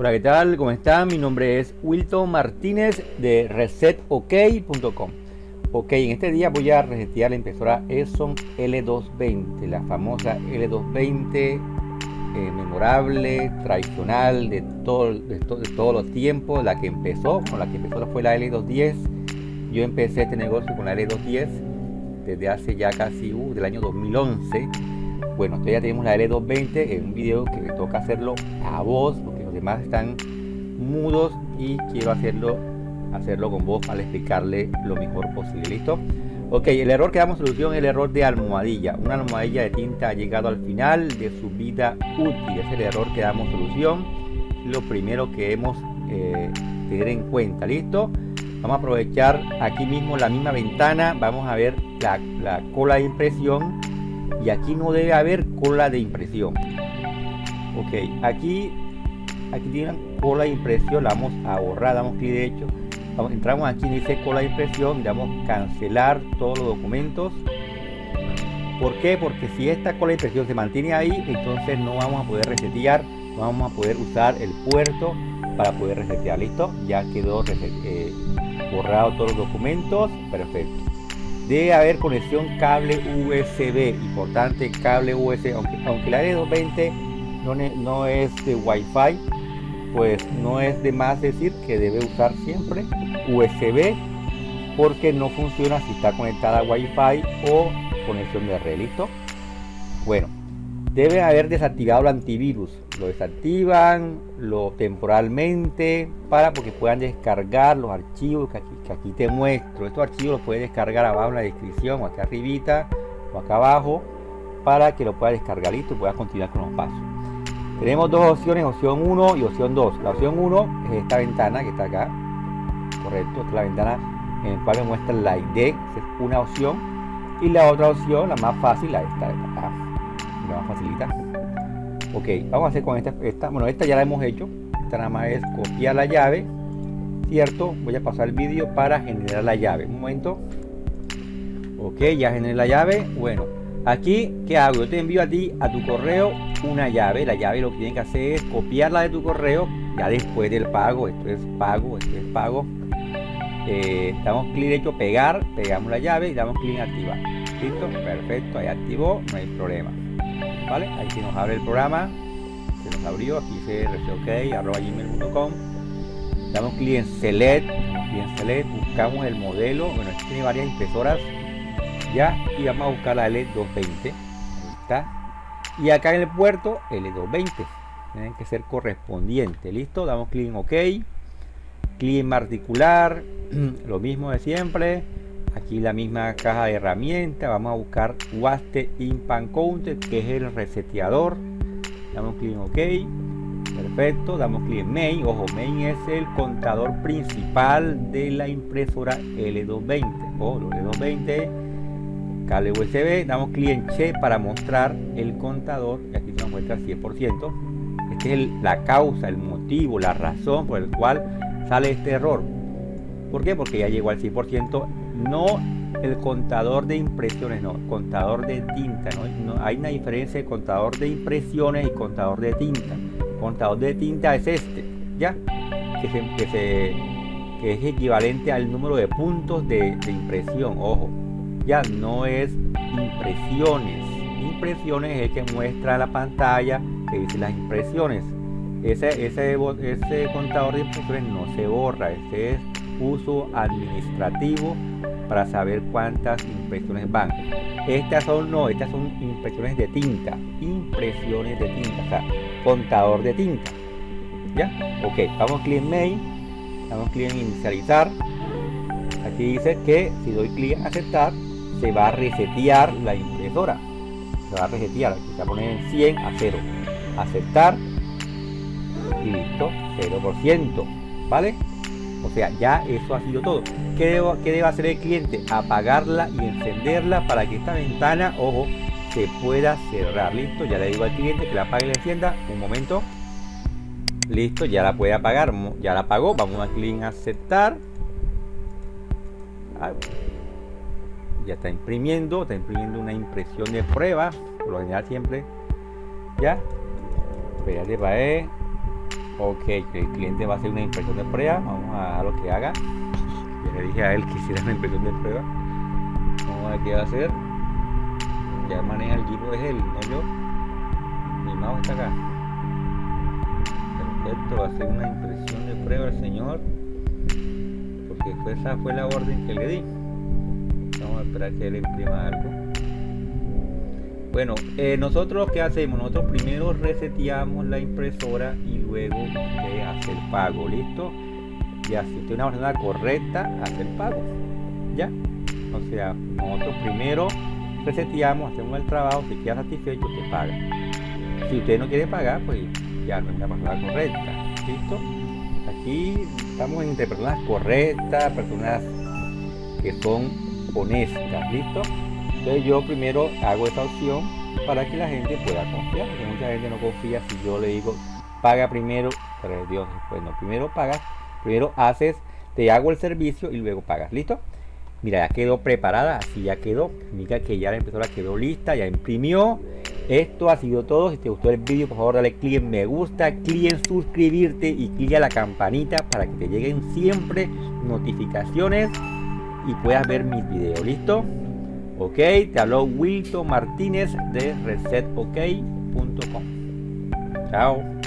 Hola, ¿qué tal? ¿Cómo están? Mi nombre es Wilton Martínez de resetok.com. Ok, en este día voy a resetear la impresora Epson L220, la famosa L220 eh, memorable, tradicional de, todo, de, todos los tiempos, la que empezó, con la que empezó fue la L210. Yo empecé este negocio con la L210 desde hace ya casi, uh, del año 2011. Bueno, ya tenemos la L220 en un video que me toca hacerlo a voz, demás están mudos y quiero hacerlo hacerlo con voz para explicarle lo mejor posible. Listo ok el error que damos solución es el error de almohadilla. Una almohadilla de tinta ha llegado al final de su vida útil. Es el error que damos solución. Lo primero que hemos eh, tener en cuenta. Listo vamos a aprovechar aquí mismo la misma ventana. Vamos a ver la, la cola de impresión. Y aquí no debe haber cola de impresión. Ok aquí aquí tienen cola de impresión la vamos a borrar damos clic derecho. Vamos, entramos aquí dice cola de impresión damos cancelar todos los documentos. ¿por qué? porque si esta cola de impresión se mantiene ahí entonces no vamos a poder resetear no vamos a poder usar el puerto para poder resetear. Listo ya quedó eh, borrado todos los documentos. Perfecto. Debe haber conexión cable USB importante cable USB aunque, aunque la D220 no, no es de Wi-Fi pues no es de más decir que debe usar siempre USB porque no funciona si está conectada a Wi-Fi o conexión de red, ¿listo? Bueno, debe haber desactivado el antivirus. Lo desactivan lo temporalmente para porque puedan descargar los archivos que aquí, te muestro. Estos archivos los puedes descargar abajo en la descripción o acá arribita o acá abajo para que lo puedas descargar y puedas continuar con los pasos. Tenemos dos opciones, opción 1 y opción 2. La opción 1 es esta ventana que está acá. Correcto, esta es la ventana en la cual me muestra la ID, es una opción. Y la otra opción, la más fácil, la esta. La más facilita. Ok, vamos a hacer con esta, esta. Bueno, esta ya la hemos hecho. Esta nada más es copiar la llave. ¿Cierto? Voy a pasar el vídeo para generar la llave. Un momento. Ok, ya generé la llave. Bueno, Aquí, ¿qué hago? Yo te envío a ti, a tu correo, una llave. La llave lo que tienes que hacer es copiarla de tu correo ya después del pago. Esto es pago, esto es pago. Eh, damos clic derecho, pegar, pegamos la llave y damos clic en activar. ¿Listo? Perfecto, ahí activó, no hay problema. ¿Vale? Ahí se nos abre el programa. Se nos abrió, aquí dice gmail.com. Damos clic en select, clic en select, buscamos el modelo. Bueno, aquí tiene varias impresoras ya y vamos a buscar la L220 está. Y acá en el puerto L220 tienen que ser correspondiente. Listo damos clic en ok. Clic en articular lo mismo de siempre. Aquí la misma caja de herramientas. Vamos a buscar Waste Impan Counter que es el reseteador. Damos clic en ok. Perfecto. Damos clic en main. Ojo main es el contador principal de la impresora L220 o L220 cable USB, damos clic en Che para mostrar el contador, y aquí nos muestra 100%. Esta es la causa, el motivo, la razón por el cual sale este error. ¿Por qué? Porque ya llegó al 100%, no el contador de impresiones, no, contador de tinta. ¿no? hay una diferencia de contador de impresiones y contador de tinta. Contador de tinta es este, ¿ya? Que, se, es equivalente al número de puntos de impresión, ojo ya no es impresiones. Impresiones es el que muestra la pantalla que dice las impresiones. Ese, ese, ese contador de impresiones no se borra, ese es uso administrativo para saber cuántas impresiones van. Estas son no, estas son impresiones de tinta, impresiones de tinta, o contador de tinta. ¿Ya? Ok, vamos clic en mail, damos clic en inicializar. Aquí dice que si doy clic en aceptar, se va a resetear la impresora. Se va a resetear, se va a poner en 100 a 0. Aceptar y listo, 0%. ¿Vale? O sea, ya eso ha sido todo. ¿Qué, debo, ¿Qué debe hacer el cliente? Apagarla y encenderla para que esta ventana, ojo, se pueda cerrar. Listo, ya le digo al cliente que la apague y la encienda. Un momento. Listo, ya la puede apagar. Ya la apagó. Vamos a clic en aceptar ya está imprimiendo, está imprimiendo una impresión de prueba, por lo general siempre, ya, espérate para Ok, que el cliente va a hacer una impresión de prueba. Vamos a lo que haga. Ya le dije a él que hiciera una impresión de prueba. Vamos a ver qué va a hacer. Ya maneja el equipo es él, no yo. Mi mouse está acá. Perfecto, va a hacer una impresión de prueba el señor. Porque esa fue la orden que le di. Vamos a esperar que él imprima algo. Bueno, eh, nosotros qué hacemos? Nosotros primero reseteamos la impresora y luego usted hace pago, ¿listo? Ya, si usted una persona correcta, hace el pago. ¿Ya? O sea, nosotros primero reseteamos, hacemos el trabajo, si queda satisfecho, usted paga. Si usted no quiere pagar, pues ya no es una persona correcta. ¿Listo? Aquí estamos entre personas correctas, personas que son honestas, ¿listo? Entonces yo primero hago esta opción para que la gente pueda confiar, porque mucha gente no confía si yo le digo paga primero, pero Dios, pues no, primero pagas, primero haces, te hago el servicio y luego pagas, ¿listo? Mira, ya quedó preparada, así ya quedó, mira que ya la impresora quedó lista, ya imprimió. Esto ha sido todo, si te gustó el vídeo por favor dale clic en me gusta, clic en suscribirte y clic a la campanita para que te lleguen siempre notificaciones y puedas ver mis videos, ¿listo? Ok, te habló Wilton Martínez de resetok.com. Chao.